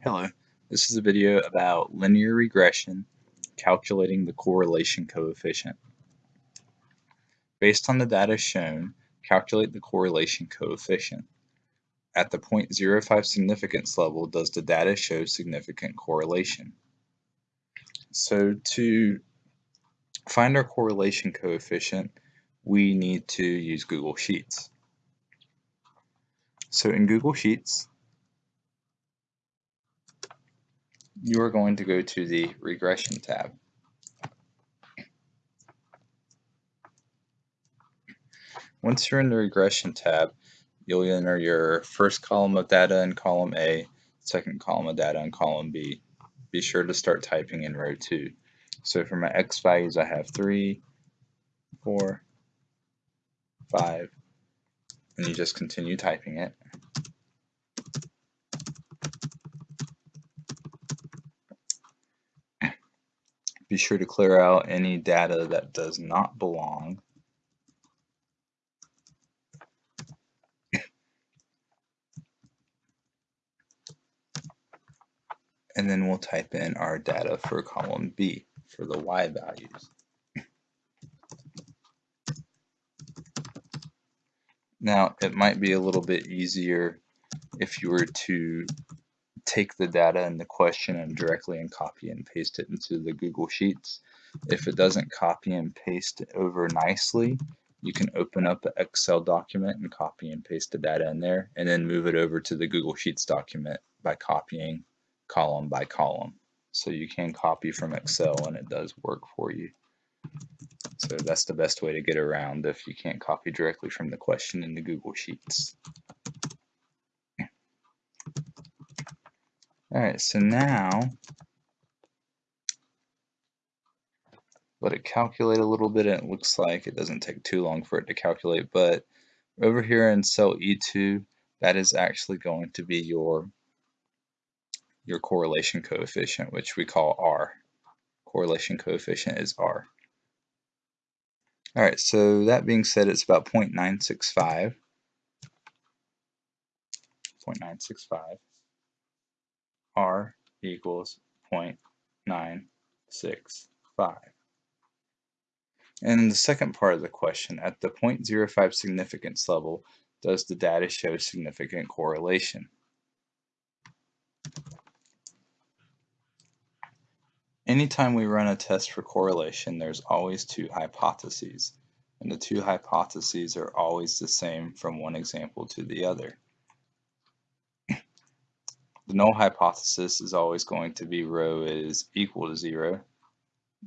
Hello, this is a video about linear regression, calculating the correlation coefficient. Based on the data shown, calculate the correlation coefficient. At the 0.05 significance level, does the data show significant correlation? So to find our correlation coefficient, we need to use Google Sheets. So in Google Sheets, you are going to go to the regression tab. Once you're in the regression tab, you'll enter your first column of data in column A, second column of data in column B. Be sure to start typing in row 2. So for my x values, I have 3, 4, 5, and you just continue typing it. Be sure to clear out any data that does not belong. And then we'll type in our data for column B for the y values. Now, it might be a little bit easier if you were to take the data in the question and directly and copy and paste it into the Google Sheets. If it doesn't copy and paste over nicely, you can open up an Excel document and copy and paste the data in there and then move it over to the Google Sheets document by copying column by column. So you can copy from Excel and it does work for you. So that's the best way to get around if you can't copy directly from the question in the Google Sheets. Alright, so now let it calculate a little bit and it looks like it doesn't take too long for it to calculate but over here in cell E2 that is actually going to be your your correlation coefficient which we call R. Correlation coefficient is R. Alright, so that being said it's about 0.965 0.965 R equals 0.965. And in the second part of the question, at the 0.05 significance level, does the data show significant correlation? Anytime we run a test for correlation, there's always two hypotheses. And the two hypotheses are always the same from one example to the other. The null hypothesis is always going to be rho is equal to zero.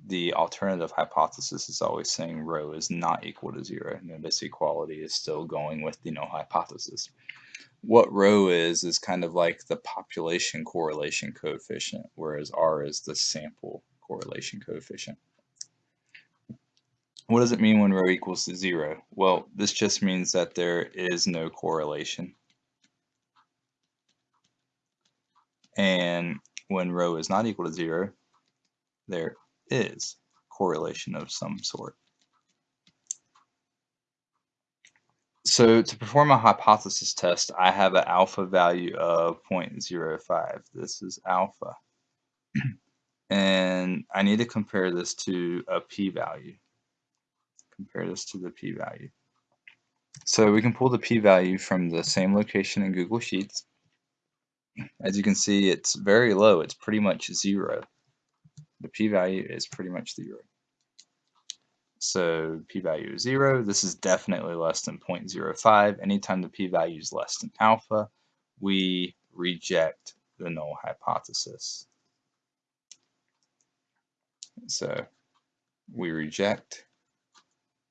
The alternative hypothesis is always saying rho is not equal to zero. Notice equality is still going with the null hypothesis. What rho is, is kind of like the population correlation coefficient, whereas R is the sample correlation coefficient. What does it mean when rho equals to zero? Well, this just means that there is no correlation. And when rho is not equal to zero, there is correlation of some sort. So to perform a hypothesis test, I have an alpha value of 0.05. This is alpha. and I need to compare this to a p-value. Compare this to the p-value. So we can pull the p-value from the same location in Google Sheets. As you can see, it's very low. It's pretty much zero. The p-value is pretty much zero. So p-value is zero. This is definitely less than 0.05. Anytime the p-value is less than alpha, we reject the null hypothesis. So we reject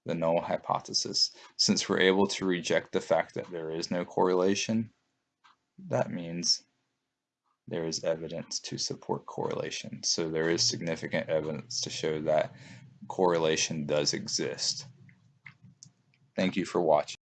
the null hypothesis. Since we're able to reject the fact that there is no correlation, that means there is evidence to support correlation. So there is significant evidence to show that correlation does exist. Thank you for watching.